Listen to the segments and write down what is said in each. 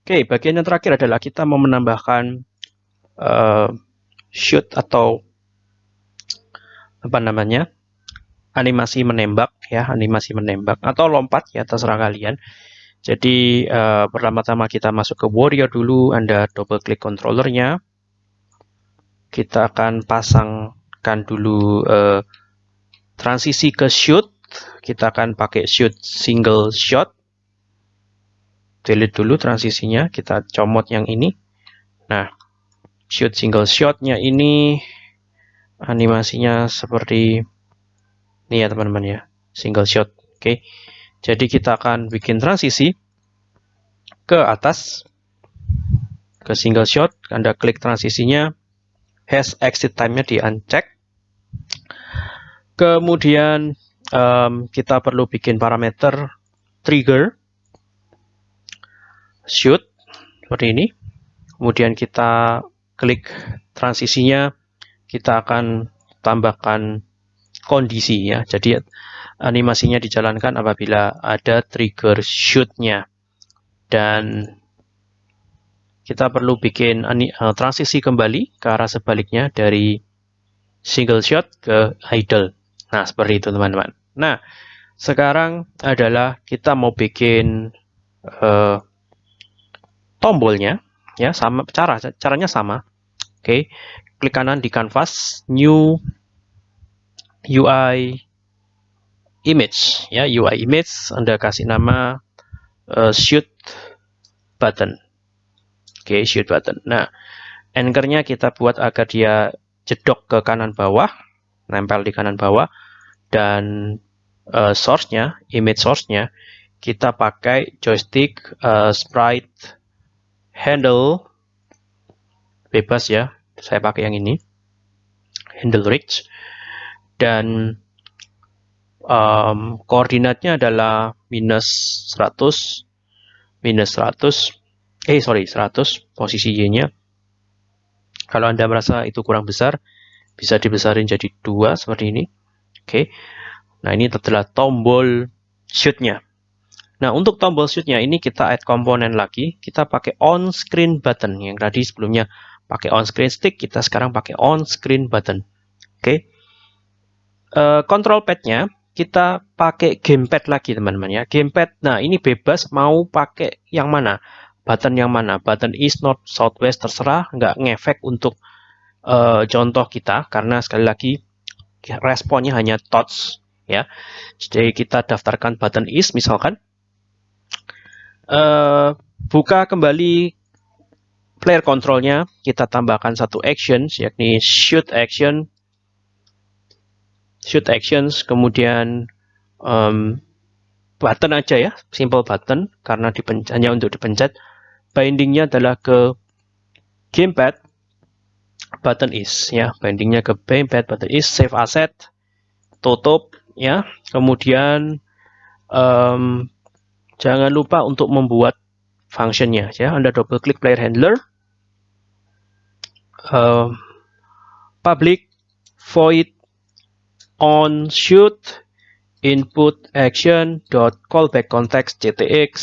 Oke, bagian yang terakhir adalah kita mau menambahkan uh, shoot atau apa namanya animasi menembak ya animasi menembak atau lompat ya terserah kalian. Jadi uh, pertama-tama kita masuk ke warrior dulu, Anda double klik controllernya. Kita akan pasangkan dulu uh, transisi ke shoot. Kita akan pakai shoot single shot delete dulu transisinya, kita comot yang ini. Nah, shoot single shotnya ini animasinya seperti ini ya teman-teman ya, single shot. Oke, jadi kita akan bikin transisi ke atas, ke single shot, Anda klik transisinya, hash exit time-nya di uncheck. Kemudian um, kita perlu bikin parameter trigger shoot seperti ini. Kemudian kita klik transisinya, kita akan tambahkan kondisi ya. Jadi animasinya dijalankan apabila ada trigger shootnya. Dan kita perlu bikin eh, transisi kembali ke arah sebaliknya dari single shot ke idle. Nah, seperti itu teman-teman. Nah, sekarang adalah kita mau bikin uh, tombolnya ya sama cara caranya sama oke okay. klik kanan di canvas new UI image ya UI image Anda kasih nama uh, shoot button oke okay, shoot button nah anchornya kita buat agar dia jedok ke kanan bawah nempel di kanan bawah dan uh, source-nya image source-nya kita pakai joystick uh, sprite handle. Bebas ya saya pakai yang ini. Handle rich dan um, koordinatnya adalah minus 100 minus 100 eh sorry 100 posisi Y nya kalau anda merasa itu kurang besar bisa dibesarin jadi dua seperti ini. Oke. Okay. nah ini adalah tombol shootnya Nah, untuk tombol shoot-nya ini kita add komponen lagi. Kita pakai on screen button. Yang tadi sebelumnya pakai on screen stick, kita sekarang pakai on screen button. Oke. Okay. Uh, control pad-nya kita pakai gamepad lagi, teman-teman ya. Gamepad. Nah, ini bebas mau pakai yang mana? Button yang mana? Button east, north, southwest terserah, nggak ngefek untuk uh, contoh kita karena sekali lagi responnya hanya touch ya. Jadi kita daftarkan button east misalkan uh, buka kembali player controlnya, kita tambahkan satu actions, yakni shoot action, shoot actions, kemudian um, button aja ya, simple button, karena hanya untuk dipencet. Bindingnya adalah ke gamepad, button is ya, bindingnya ke gamepad, button is, save asset, tutup ya, kemudian um, Jangan lupa untuk membuat functionnya ya. Anda double klik player handler. Uh, public void on shoot input action dot callback context ctx.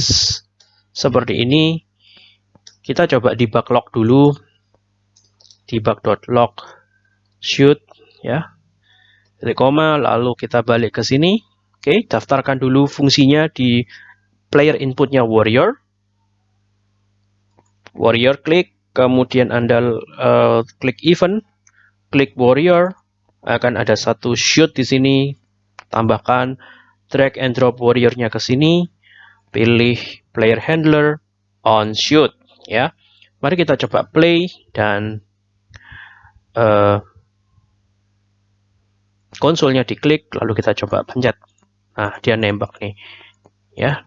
Seperti ini. Kita coba debug log dulu. Debug dot log shoot ya. Titik koma lalu kita balik ke sini. Oke daftarkan dulu fungsinya di player inputnya warrior. Warrior klik, kemudian Anda uh, klik event, klik warrior, akan ada satu shoot di sini. Tambahkan drag and drop warriornya ke sini, pilih player handler on shoot ya. Mari kita coba play dan uh, konsolnya diklik lalu kita coba pencet. Nah, dia nembak nih. Ya,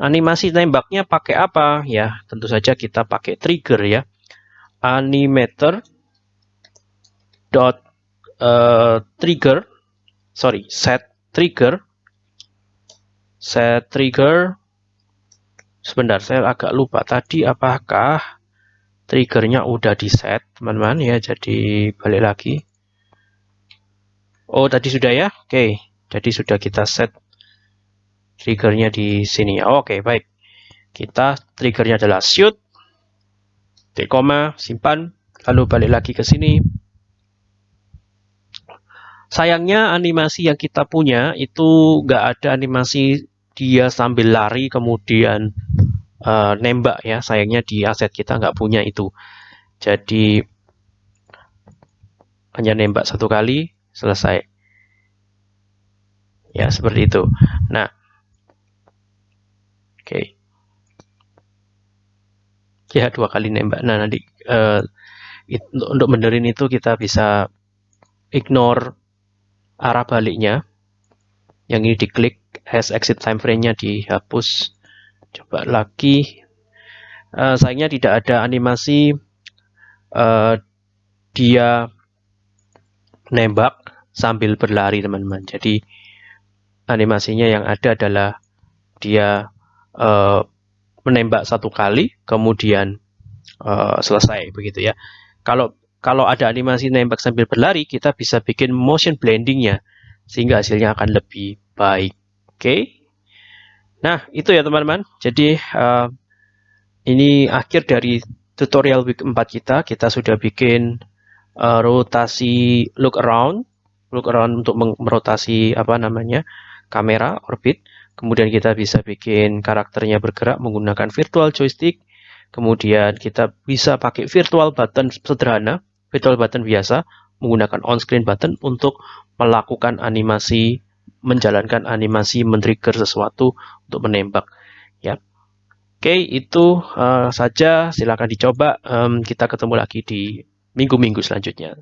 Animasi tembaknya pakai apa? Ya, tentu saja kita pakai trigger ya. Animator dot uh, trigger sorry set trigger. Set trigger. Sebentar saya agak lupa tadi apakah triggernya udah di set teman-teman. Ya jadi balik lagi. Oh tadi sudah ya? Oke jadi sudah kita set triggernya di sini. Oke, okay, baik. kita triggernya adalah shoot, titik koma, simpan, lalu balik lagi ke sini. Sayangnya animasi yang kita punya itu nggak ada animasi dia sambil lari kemudian uh, nembak ya. Sayangnya di aset kita nggak punya itu. Jadi hanya nembak satu kali selesai. Ya seperti itu. Nah. Okay. Ya dua kali nembak. Nah nanti uh, it, untuk benerin itu kita bisa ignore arah baliknya. Yang ini diklik has exit time frame-nya dihapus. Coba lagi. Uh, sayangnya tidak ada animasi uh, dia nembak sambil berlari teman-teman. Jadi animasinya yang ada adalah dia uh, menembak satu kali, kemudian uh, selesai begitu ya. Kalau kalau ada animasi nembak sambil berlari, kita bisa bikin motion blendingnya sehingga hasilnya akan lebih baik. Oke. Okay? Nah, itu ya teman-teman. Jadi uh, ini akhir dari tutorial week 4 kita. Kita sudah bikin uh, rotasi look around, look around untuk merotasi apa namanya kamera orbit. Kemudian kita bisa bikin karakternya bergerak menggunakan virtual joystick. Kemudian kita bisa pakai virtual button sederhana, virtual button biasa menggunakan on-screen button untuk melakukan animasi menjalankan animasi men-trigger sesuatu untuk menembak ya. Oke itu uh, saja. Silakan dicoba. Um, kita ketemu lagi di minggu-minggu selanjutnya